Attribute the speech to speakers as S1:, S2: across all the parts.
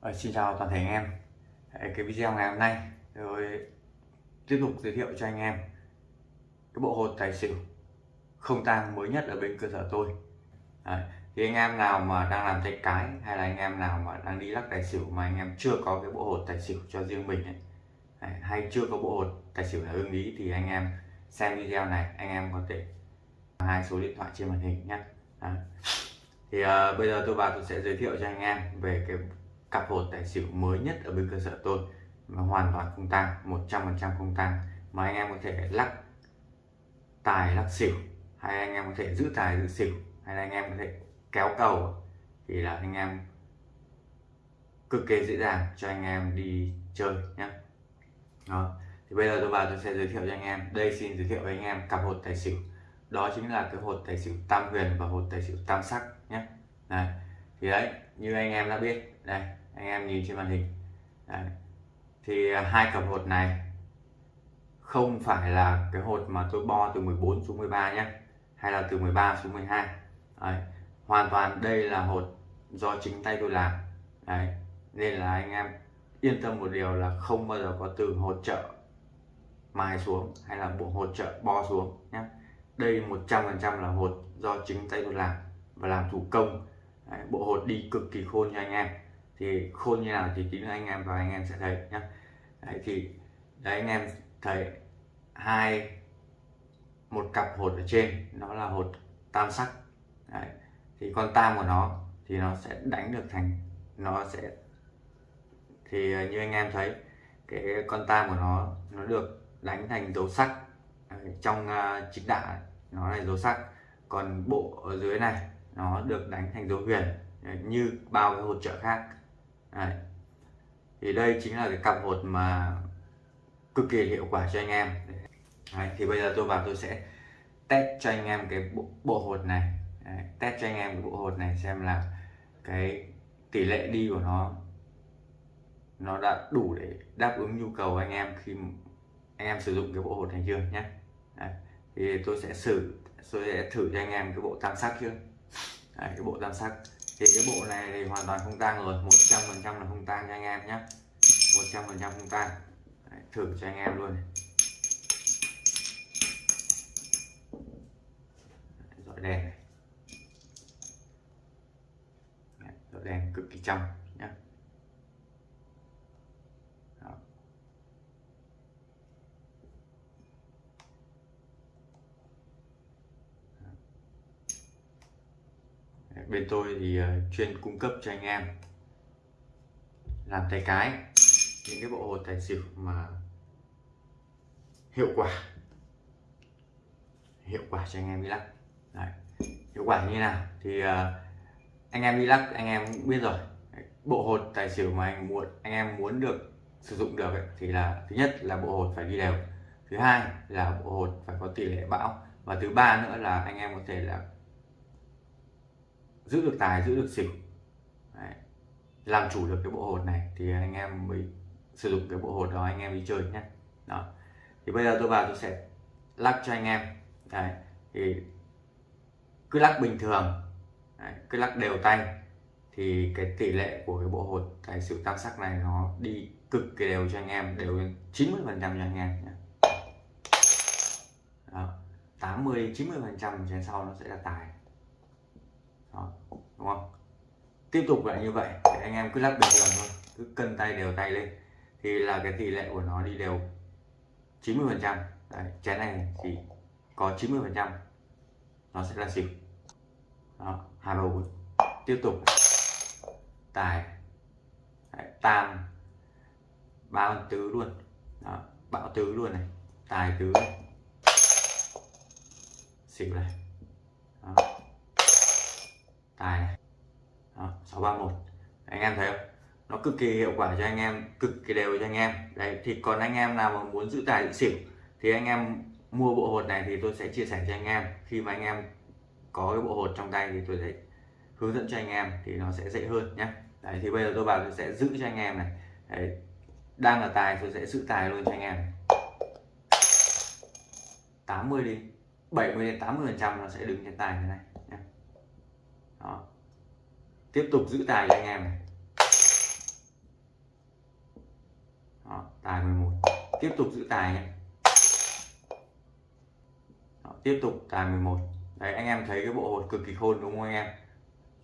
S1: Ờ, xin chào toàn thể anh em cái video ngày hôm nay tôi tiếp tục giới thiệu cho anh em cái bộ hột tài xỉu không tang mới nhất ở bên cơ sở tôi Đấy. thì anh em nào mà đang làm tay cái hay là anh em nào mà đang đi lắc tài xỉu mà anh em chưa có cái bộ hột tài xỉu cho riêng mình ấy, Đấy. hay chưa có bộ hột tài xỉu là ưng ý thì anh em xem video này anh em có thể hai số điện thoại trên màn hình nhé Đấy. thì uh, bây giờ tôi vào tôi sẽ giới thiệu cho anh em về cái cặp hột tài xỉu mới nhất ở bên cơ sở tôi mà hoàn toàn không tăng 100% không tăng mà anh em có thể lắc tài lắc xỉu, hay anh em có thể giữ tài giữ xỉu, hay là anh em có thể kéo cầu, thì là anh em cực kỳ dễ dàng cho anh em đi chơi nhé đó, thì bây giờ tôi vào tôi sẽ giới thiệu cho anh em. Đây xin giới thiệu với anh em cặp hột tài xỉu. Đó chính là cái hột tài xỉu tam huyền và hột tài xỉu tam sắc nhé này, thì đấy, như anh em đã biết, đây anh em nhìn trên màn hình. Đấy. thì à, hai cặp hột này không phải là cái hột mà tôi bo từ 14 xuống 13 nhé hay là từ 13 xuống 12 đấy. hoàn toàn đây là hột do chính tay tôi làm. Đấy. nên là anh em yên tâm một điều là không bao giờ có từ hột trợ mài xuống hay là bộ hột trợ bo xuống nhé. Đây 100% là hột do chính tay tôi làm và làm thủ công. Đấy, bộ hột đi cực kỳ khôn cho anh em thì khôn như nào thì chính là anh em và anh em sẽ thấy nhé đấy thì đấy anh em thấy hai một cặp hột ở trên nó là hột tam sắc. Đấy. thì con tam của nó thì nó sẽ đánh được thành nó sẽ thì ờ, như anh em thấy cái con tam của nó nó được đánh thành dấu sắc. Trong uh, chính đả nó là dấu sắc. Còn bộ ở dưới này nó được đánh thành dấu huyền như bao cái hột trợ khác. Đấy. thì đây chính là cái cặp hột mà cực kỳ hiệu quả cho anh em Đấy. thì bây giờ tôi vào tôi sẽ test cho anh em cái bộ, bộ hột này Đấy. test cho anh em cái bộ hột này xem là cái tỷ lệ đi của nó nó đã đủ để đáp ứng nhu cầu anh em khi anh em sử dụng cái bộ hột này chưa nhé Đấy. thì tôi sẽ thử tôi sẽ thử cho anh em cái bộ tam sắc chưa Đấy, cái bộ tam sắc thì cái bộ này thì hoàn toàn không tang rồi 100 phần trăm là không tang cho anh em nhé 100 phần trăm không tang. Thử cho anh em luôn dọi đèn này. Dọi đèn cực kỳ trong nhé bên tôi thì ờ, chuyên cung cấp cho anh em. Làm tay cái những cái bộ hột tài xỉu mà hiệu quả. Hiệu quả cho anh em đi lắc. Đấy. hiệu quả như nào thì uh, anh em đi lắc anh em cũng biết rồi. Bộ hột tài xỉu mà anh muốn anh em muốn được sử dụng được ấy, thì là thứ nhất là bộ hột phải đi đều. Thứ hai là bộ hột phải có tỷ lệ bão. Và thứ ba nữa là anh em có thể là giữ được tài, giữ được xỉu Đấy. làm chủ được cái bộ hột này thì anh em mới sử dụng cái bộ hột đó, anh em đi chơi nhé đó thì bây giờ tôi vào tôi sẽ lắc cho anh em Đấy. thì cứ lắc bình thường Đấy. cứ lắc đều tay thì cái tỷ lệ của cái bộ hột tài xỉu tam sắc này nó đi cực kỳ đều cho anh em, đều 90 phần trăm cho anh em nhé đó. 80 90 phần trăm trên sau nó sẽ là tài đó, đúng không? Tiếp tục lại như vậy để anh em cứ lắc bình thường thôi cứ cân tay đều tay lên. Thì là cái tỷ lệ của nó đi đều 90 phần trăm. Chén này thì có 90 phần trăm. Nó sẽ là xỉu. Đó, hai ba bốn tiếp tục. Tài. Đấy, tam. Ba con tứ luôn. Đó, bão tứ luôn này. Tài tứ. Này. xỉu này đó tài này đó, 631 anh em thấy không? Nó cực kỳ hiệu quả cho anh em cực kỳ đều cho anh em. Đấy thì còn anh em nào mà muốn giữ tài giữ xỉu thì anh em mua bộ hột này thì tôi sẽ chia sẻ cho anh em. Khi mà anh em có cái bộ hột trong tay thì tôi sẽ hướng dẫn cho anh em thì nó sẽ dễ hơn nhé đấy thì bây giờ tôi bảo tôi sẽ giữ cho anh em này. Đấy, đang là tài tôi sẽ giữ tài luôn cho anh em. 80 đi 70 đến 80 phần trăm nó sẽ đứng trên tài như này đó tiếp tục giữ tài cho anh em này. Đó, tài 11 tiếp tục giữ tài nhé. Đó, tiếp tục tài 11 đấy anh em thấy cái bộ hột cực kỳ khôn đúng không anh em?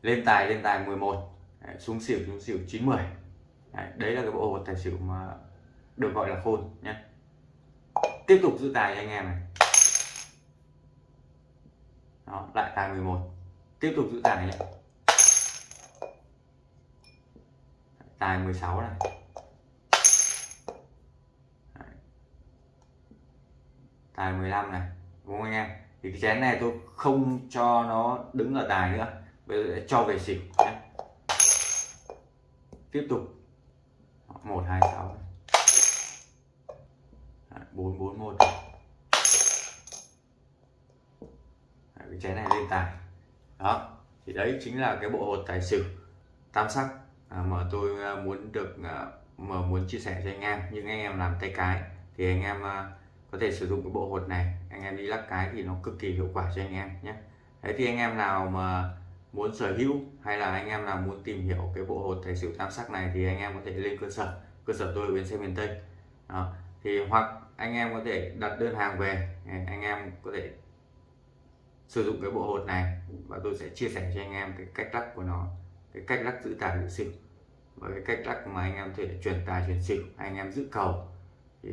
S1: Lên tài lên tài 11 đấy, xuống xỉu xuống xỉu 90 đấy, đấy là cái bộ hột tài xỉu mà được gọi là khôn nhé. Tiếp tục giữ tài cho anh em này. Đó, lại tài 11 tiếp tục giữ tài nhé. Tài 16 này. Tài 15 này. Đúng không anh em? Thì cái chén này tôi không cho nó đứng ở tài nữa. Bây giờ cho về xỉu nhé. Tiếp tục. Một, hai, sáu bốn bốn, một. Cái chén này lên tài. Đó, thì đấy chính là cái bộ hột tài xỉu. Tam sắc. À, mà tôi à, muốn được à, mà muốn chia sẻ cho anh em những anh em làm tay cái thì anh em có thể sử dụng cái bộ hột này. Anh em đi lắc cái thì nó cực kỳ hiệu quả cho anh em nhé. Đấy thì anh em nào mà muốn sở hữu hay là anh em nào muốn tìm hiểu cái bộ hột tài xỉu tam sắc này thì anh em có thể lên cơ sở. Cơ sở tôi ở bến xe miền Tây. Đó. thì hoặc anh em có thể đặt đơn hàng về anh em có thể sử dụng cái bộ hột này và tôi sẽ chia sẻ cho anh em cái cách lắc của nó, cái cách lắc giữ tài giữ xỉu và cái cách lắc mà anh em có thể truyền tài truyền xỉu anh em giữ cầu thì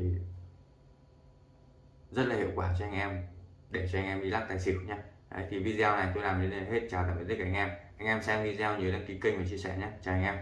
S1: rất là hiệu quả cho anh em để cho anh em đi lắc tài xỉu nhé Đấy, thì video này tôi làm đến đây hết. Chào tạm biệt tất cả anh em. Anh em xem video nhớ đăng ký kênh và chia sẻ nhé chào anh em.